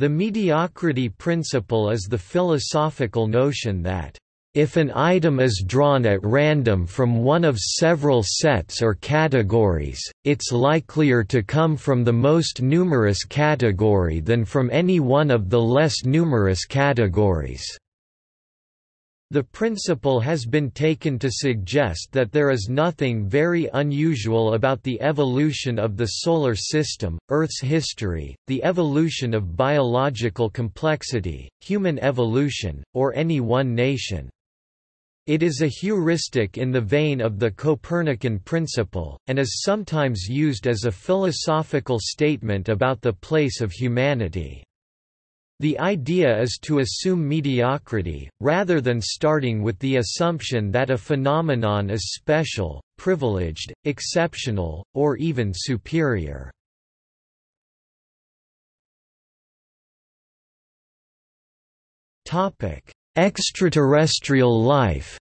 The mediocrity principle is the philosophical notion that if an item is drawn at random from one of several sets or categories, it's likelier to come from the most numerous category than from any one of the less numerous categories. The principle has been taken to suggest that there is nothing very unusual about the evolution of the Solar System, Earth's history, the evolution of biological complexity, human evolution, or any one nation. It is a heuristic in the vein of the Copernican principle, and is sometimes used as a philosophical statement about the place of humanity. The idea is to assume mediocrity, rather than starting with the assumption that a phenomenon is special, privileged, exceptional, or even superior. Extraterrestrial life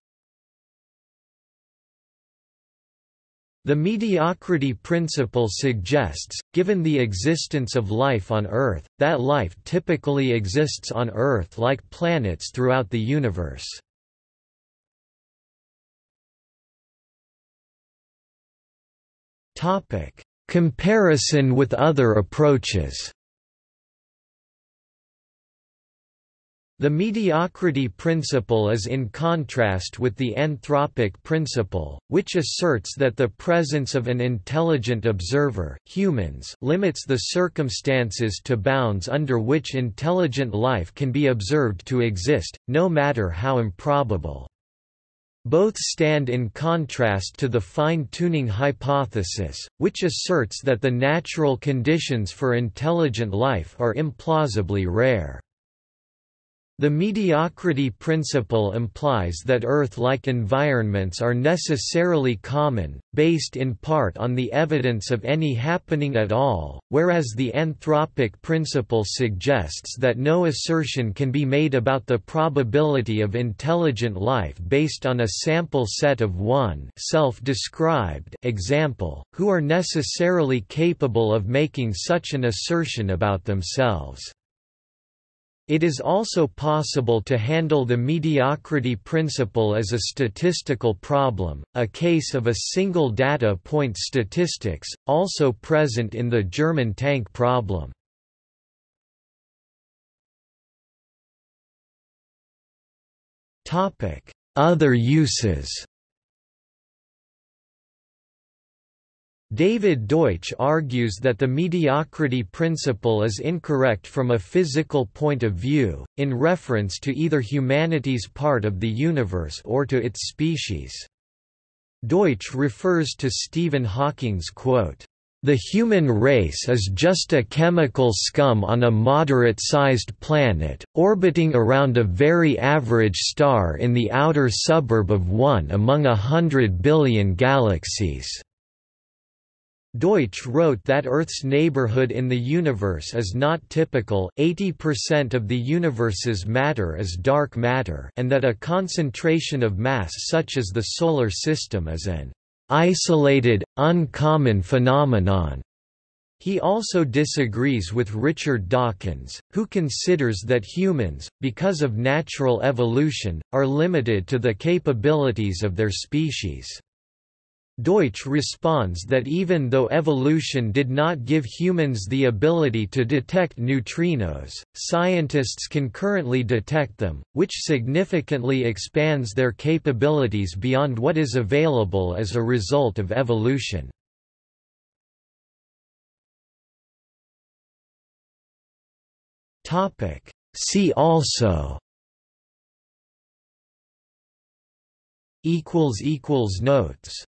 The mediocrity principle suggests, given the existence of life on Earth, that life typically exists on Earth like planets throughout the universe. Comparison with other approaches The mediocrity principle is in contrast with the anthropic principle, which asserts that the presence of an intelligent observer humans limits the circumstances to bounds under which intelligent life can be observed to exist, no matter how improbable. Both stand in contrast to the fine-tuning hypothesis, which asserts that the natural conditions for intelligent life are implausibly rare. The mediocrity principle implies that Earth-like environments are necessarily common, based in part on the evidence of any happening at all, whereas the anthropic principle suggests that no assertion can be made about the probability of intelligent life based on a sample set of one self-described example, who are necessarily capable of making such an assertion about themselves. It is also possible to handle the mediocrity principle as a statistical problem, a case of a single data point statistics, also present in the German tank problem. Other uses David Deutsch argues that the mediocrity principle is incorrect from a physical point of view, in reference to either humanity's part of the universe or to its species. Deutsch refers to Stephen Hawking's quote, "...the human race is just a chemical scum on a moderate-sized planet, orbiting around a very average star in the outer suburb of one among a hundred billion galaxies." Deutsch wrote that Earth's neighborhood in the universe is not typical 80% of the universe's matter is dark matter and that a concentration of mass such as the Solar System is an isolated, uncommon phenomenon. He also disagrees with Richard Dawkins, who considers that humans, because of natural evolution, are limited to the capabilities of their species. Deutsch responds that even though evolution did not give humans the ability to detect neutrinos, scientists can currently detect them, which significantly expands their capabilities beyond what is available as a result of evolution. See also Notes